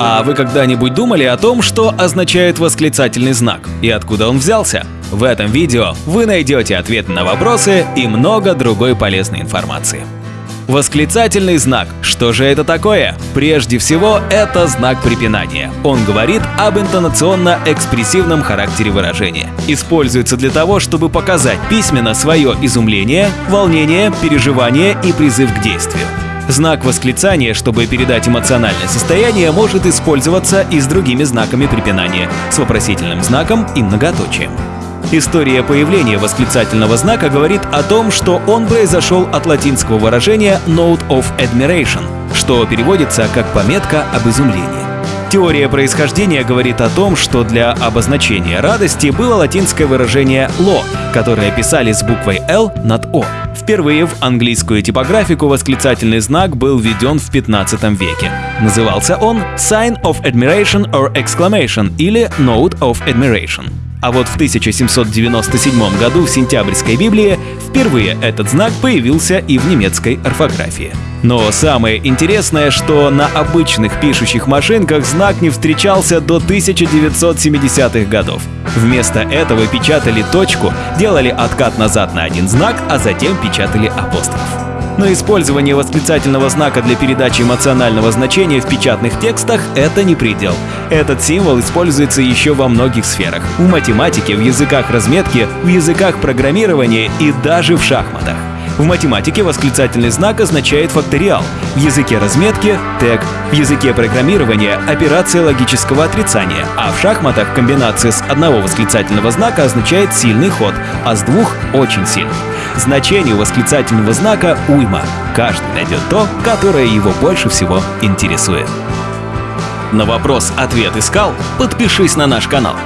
А вы когда-нибудь думали о том, что означает восклицательный знак и откуда он взялся? В этом видео вы найдете ответы на вопросы и много другой полезной информации. Восклицательный знак. Что же это такое? Прежде всего, это знак препинания. Он говорит об интонационно-экспрессивном характере выражения. Используется для того, чтобы показать письменно свое изумление, волнение, переживание и призыв к действию. Знак восклицания, чтобы передать эмоциональное состояние, может использоваться и с другими знаками препинания, с вопросительным знаком и многоточием. История появления восклицательного знака говорит о том, что он произошел от латинского выражения «note of admiration», что переводится как «пометка об изумлении». Теория происхождения говорит о том, что для обозначения радости было латинское выражение «lo», которое писали с буквой «l» над «o». Впервые в английскую типографику восклицательный знак был введен в 15 веке. Назывался он «sign of admiration or exclamation» или «note of admiration». А вот в 1797 году в сентябрьской Библии впервые этот знак появился и в немецкой орфографии. Но самое интересное, что на обычных пишущих машинках знак не встречался до 1970-х годов. Вместо этого печатали точку, делали откат назад на один знак, а затем печатали апостроф. Но использование восклицательного знака для передачи эмоционального значения в печатных текстах — это не предел. Этот символ используется еще во многих сферах. В математике, в языках разметки, в языках программирования и даже в шахматах. В математике восклицательный знак означает факториал, в языке разметки — тег, в языке программирования — операция логического отрицания, а в шахматах комбинация с одного восклицательного знака означает сильный ход, а с двух — очень сильный. Значение восклицательного знака — уйма. Каждый найдет то, которое его больше всего интересует. На вопрос «Ответ искал?» подпишись на наш канал.